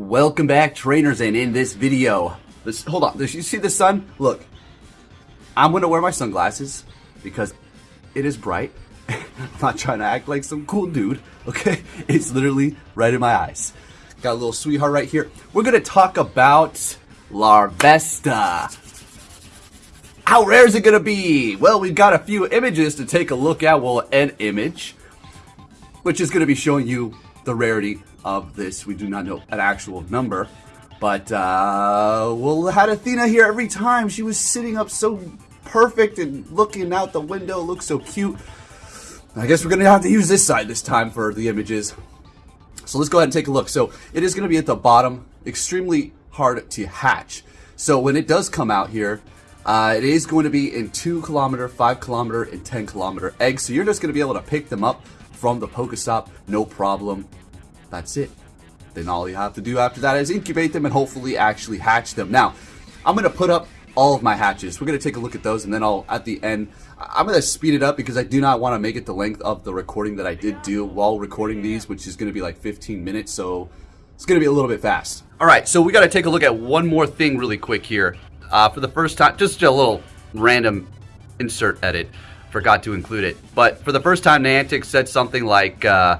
Welcome back, trainers, and in this video, this, hold on, you see the sun? Look, I'm gonna wear my sunglasses because it is bright. I'm not trying to act like some cool dude, okay? It's literally right in my eyes. Got a little sweetheart right here. We're gonna talk about Larvesta. How rare is it gonna be? Well, we've got a few images to take a look at. Well, an image, which is gonna be showing you the rarity of this. We do not know an actual number. But, uh, we'll had Athena here every time. She was sitting up so perfect and looking out the window, looks so cute. I guess we're going to have to use this side this time for the images. So let's go ahead and take a look. So it is going to be at the bottom, extremely hard to hatch. So when it does come out here, uh, it is going to be in 2 kilometer, 5 kilometer, and 10 kilometer eggs. So you're just going to be able to pick them up from the Pokestop, no problem. That's it. Then all you have to do after that is incubate them and hopefully actually hatch them. Now, I'm going to put up all of my hatches. We're going to take a look at those and then I'll, at the end, I'm going to speed it up because I do not want to make it the length of the recording that I did do while recording these, which is going to be like 15 minutes. So it's going to be a little bit fast. All right, so we got to take a look at one more thing really quick here. Uh, for the first time, just a little random insert edit. Forgot to include it. But for the first time, Niantic said something like, uh,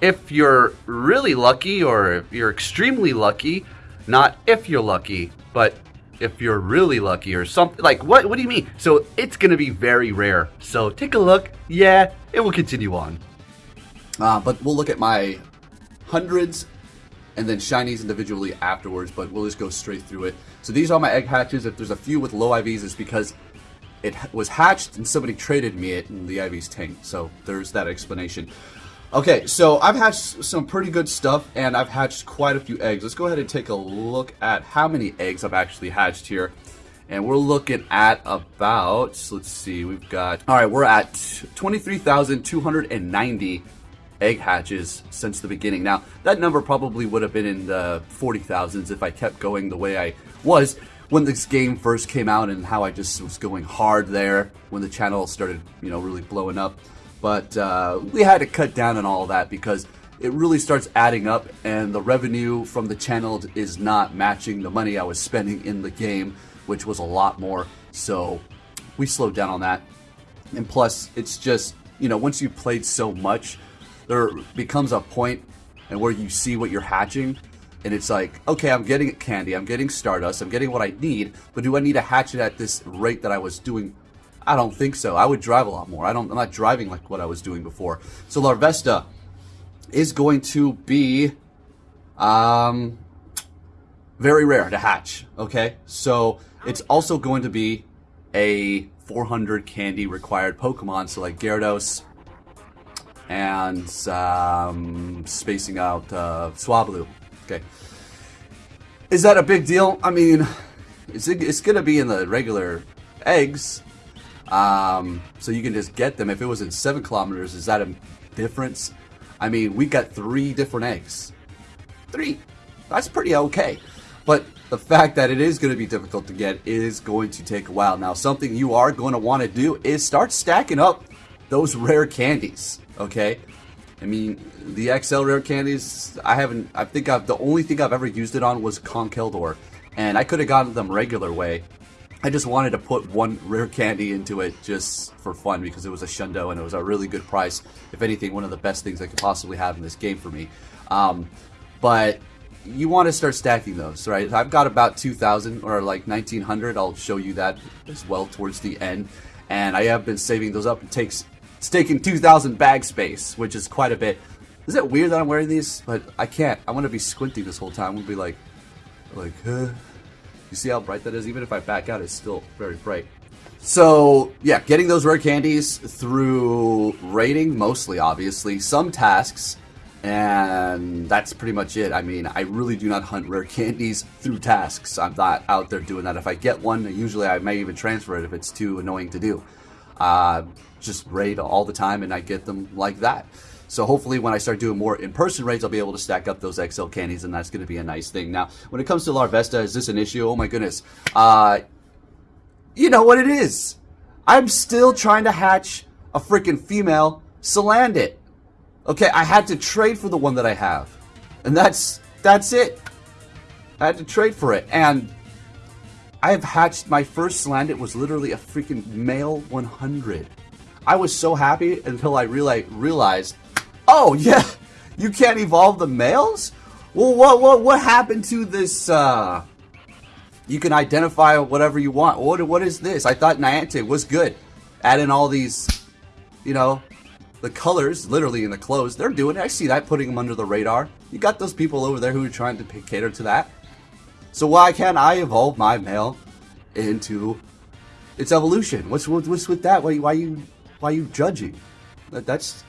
if you're really lucky or if you're extremely lucky, not if you're lucky, but if you're really lucky or something like what what do you mean? So it's gonna be very rare. So take a look. Yeah it will continue on. Uh, but we'll look at my hundreds and then shinies individually afterwards but we'll just go straight through it. So these are my egg hatches. If there's a few with low IVs it's because it was hatched and somebody traded me it in the IVs tank. so there's that explanation Okay, so I've hatched some pretty good stuff, and I've hatched quite a few eggs. Let's go ahead and take a look at how many eggs I've actually hatched here. And we're looking at about, let's see, we've got, all right, we're at 23,290 egg hatches since the beginning. Now, that number probably would have been in the 40,000s if I kept going the way I was when this game first came out and how I just was going hard there when the channel started, you know, really blowing up. But uh, we had to cut down on all that because it really starts adding up and the revenue from the channel is not matching the money I was spending in the game, which was a lot more. So we slowed down on that. And plus, it's just, you know, once you've played so much, there becomes a point and where you see what you're hatching and it's like, okay, I'm getting candy, I'm getting Stardust, I'm getting what I need, but do I need a hatchet at this rate that I was doing I don't think so. I would drive a lot more. I don't. I'm not driving like what I was doing before. So Larvesta is going to be um, very rare to hatch. Okay, so it's also going to be a 400 candy required Pokemon. So like Gyarados and um, spacing out uh, Swablu. Okay, is that a big deal? I mean, it's it's gonna be in the regular eggs um, so you can just get them. If it was in seven kilometers, is that a difference? I mean, we got three different eggs. Three. That's pretty okay. But the fact that it is going to be difficult to get is going to take a while. Now, something you are going to want to do is start stacking up those rare candies. Okay. I mean, the XL rare candies, I haven't, I think I've, the only thing I've ever used it on was Conkeldurr. And I could have gotten them regular way, I just wanted to put one rare candy into it just for fun because it was a Shundo and it was a really good price. If anything, one of the best things I could possibly have in this game for me. Um, but you want to start stacking those, right? I've got about 2,000 or like 1,900. I'll show you that as well towards the end. And I have been saving those up. It takes it's taking 2,000 bag space, which is quite a bit. Is it weird that I'm wearing these? But I can't. I want to be squinting this whole time. I'm going to be like, like, huh? You see how bright that is? Even if I back out, it's still very bright. So, yeah, getting those rare candies through raiding, mostly, obviously. Some tasks, and that's pretty much it. I mean, I really do not hunt rare candies through tasks. I'm not out there doing that. If I get one, usually I may even transfer it if it's too annoying to do. Uh, just raid all the time, and I get them like that. So hopefully when I start doing more in-person raids, I'll be able to stack up those XL candies, and that's going to be a nice thing. Now, when it comes to Larvesta, is this an issue? Oh my goodness. Uh, you know what it is. I'm still trying to hatch a freaking female Salandit. Okay, I had to trade for the one that I have. And that's that's it. I had to trade for it. And I have hatched my first Salandit was literally a freaking male 100. I was so happy until I realized, realized oh yeah, you can't evolve the males? Well, what what what happened to this? Uh, you can identify whatever you want. What what is this? I thought Niantic was good, adding all these, you know, the colors literally in the clothes. They're doing it. I see that putting them under the radar. You got those people over there who are trying to cater to that. So why can't I evolve my male into its evolution? What's what's with that? Why why you why you judging? That, that's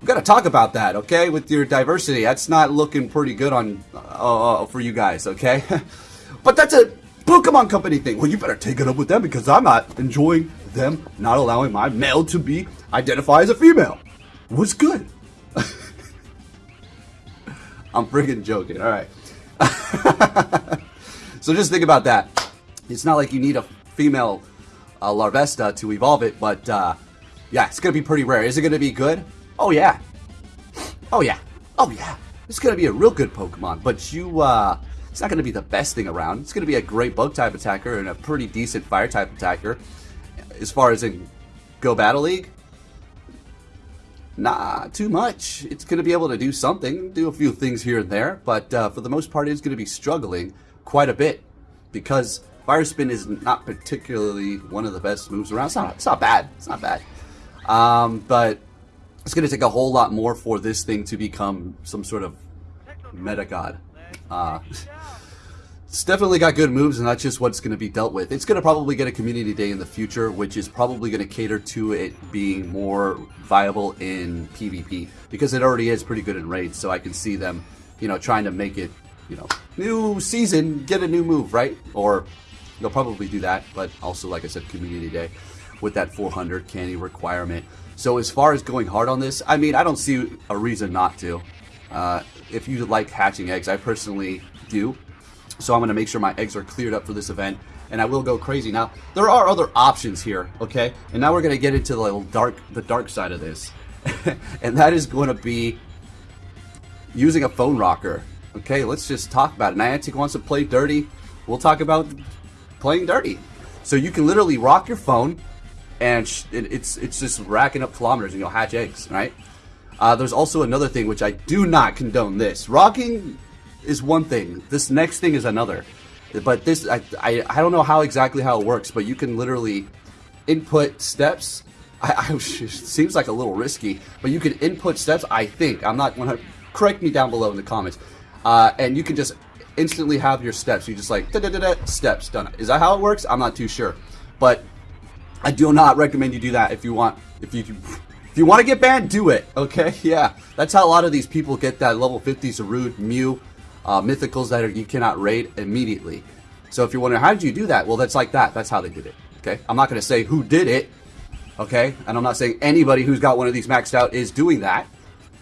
we got to talk about that, okay? With your diversity, that's not looking pretty good on uh, uh for you guys, okay? but that's a Pokemon Company thing. Well, you better take it up with them because I'm not enjoying them not allowing my male to be identified as a female. What's good? I'm freaking joking. All right. so just think about that. It's not like you need a female uh, Larvesta to evolve it, but uh, yeah, it's going to be pretty rare. Is it going to be good? Oh, yeah. Oh, yeah. Oh, yeah. It's going to be a real good Pokemon, but you, uh, it's not going to be the best thing around. It's going to be a great bug type attacker and a pretty decent fire type attacker. As far as in Go Battle League, nah, too much. It's going to be able to do something, do a few things here and there, but uh, for the most part, it's going to be struggling quite a bit because Fire Spin is not particularly one of the best moves around. It's not, it's not bad. It's not bad. Um, but it's going to take a whole lot more for this thing to become some sort of meta god. Uh, it's definitely got good moves, and that's just what's going to be dealt with. It's going to probably get a community day in the future, which is probably going to cater to it being more viable in PvP because it already is pretty good in raids. So I can see them, you know, trying to make it, you know, new season, get a new move, right? Or they'll probably do that, but also, like I said, community day with that 400 candy requirement. So as far as going hard on this, I mean, I don't see a reason not to. Uh, if you like hatching eggs, I personally do. So I'm going to make sure my eggs are cleared up for this event, and I will go crazy. Now, there are other options here, okay? And now we're going to get into the dark, the dark side of this. and that is going to be using a phone rocker. Okay, let's just talk about it. Niantic wants to play dirty. We'll talk about playing dirty. So you can literally rock your phone, and it's it's just racking up kilometers, and you'll hatch eggs, right? Uh, there's also another thing which I do not condone. This rocking is one thing. This next thing is another. But this, I, I, I don't know how exactly how it works, but you can literally input steps. I, I seems like a little risky, but you can input steps. I think I'm not 100. Correct me down below in the comments, uh, and you can just instantly have your steps. You just like da da da da steps done. Is that how it works? I'm not too sure, but I do not recommend you do that if you want. If you if you want to get banned, do it. Okay, yeah, that's how a lot of these people get that level 50 Zarude, Mew, uh, mythicals that are, you cannot raid immediately. So if you're wondering how did you do that, well, that's like that. That's how they did it. Okay, I'm not going to say who did it. Okay, and I'm not saying anybody who's got one of these maxed out is doing that,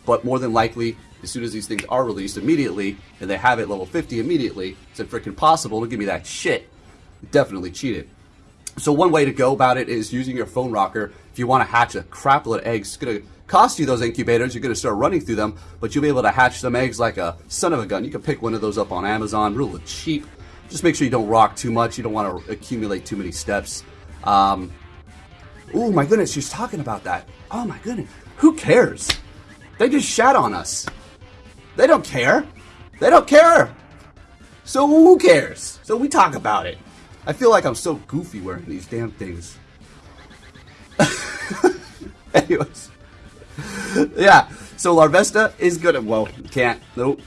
but more than likely as soon as these things are released immediately, and they have it level 50 immediately, it's a freaking possible to give me that shit. definitely cheated. So one way to go about it is using your phone rocker. If you want to hatch a crapload of eggs, it's going to cost you those incubators. You're going to start running through them, but you'll be able to hatch some eggs like a son of a gun. You can pick one of those up on Amazon, real cheap. Just make sure you don't rock too much. You don't want to accumulate too many steps. Um, oh my goodness, she's talking about that. Oh my goodness. Who cares? They just shat on us. They don't care. They don't care. So who cares? So we talk about it. I feel like I'm so goofy wearing these damn things. Anyways. yeah, so Larvesta is good. Well, can't. Nope.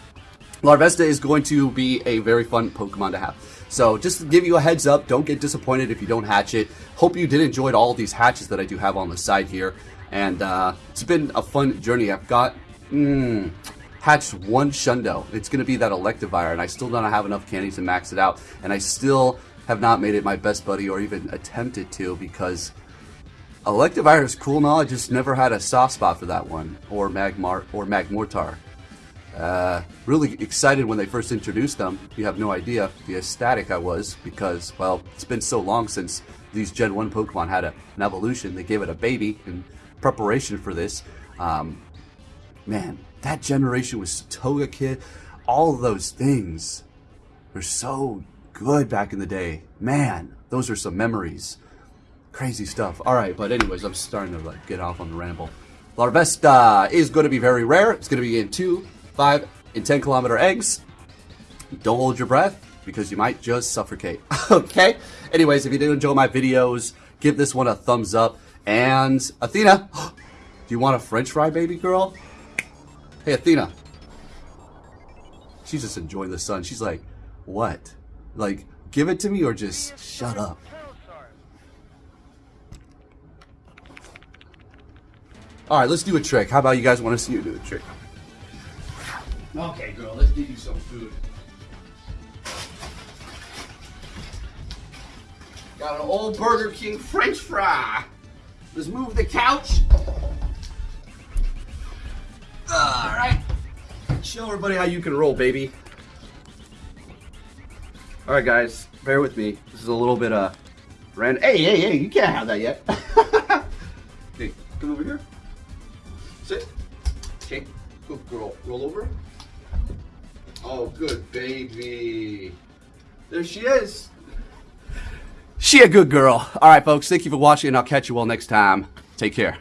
Larvesta is going to be a very fun Pokemon to have. So just to give you a heads up, don't get disappointed if you don't hatch it. Hope you did enjoy all these hatches that I do have on the side here. And uh, it's been a fun journey. I've got... Mm, hatched one Shundo. It's going to be that Electivire, and I still don't have enough candy to max it out, and I still have not made it my best buddy or even attempted to because Electivire is cool now. I just never had a soft spot for that one or Magmar or Magmortar. Uh, really excited when they first introduced them. You have no idea the ecstatic I was because, well, it's been so long since these Gen 1 Pokemon had a, an evolution. They gave it a baby in preparation for this. Um, man, that generation was Togekiss, all those things. were so good back in the day. Man, those are some memories. Crazy stuff. All right, but anyways, I'm starting to like get off on the ramble. Larvesta is going to be very rare. It's going to be in two, five, and ten kilometer eggs. Don't hold your breath because you might just suffocate. okay. Anyways, if you did enjoy my videos, give this one a thumbs up. And Athena, do you want a French fry, baby girl? Hey, Athena. She's just enjoying the sun. She's like, what? Like, give it to me or just shut up. All right, let's do a trick. How about you guys want to see you do a trick? Okay, girl, let's give you some food. Got an old Burger King French fry. Let's move the couch. Show everybody how you can roll, baby. All right, guys, bear with me. This is a little bit uh, random. Hey, hey, hey! You can't have that yet. hey, come over here. Sit. Okay. Good girl. Roll over. Oh, good baby. There she is. She a good girl. All right, folks. Thank you for watching, and I'll catch you all next time. Take care.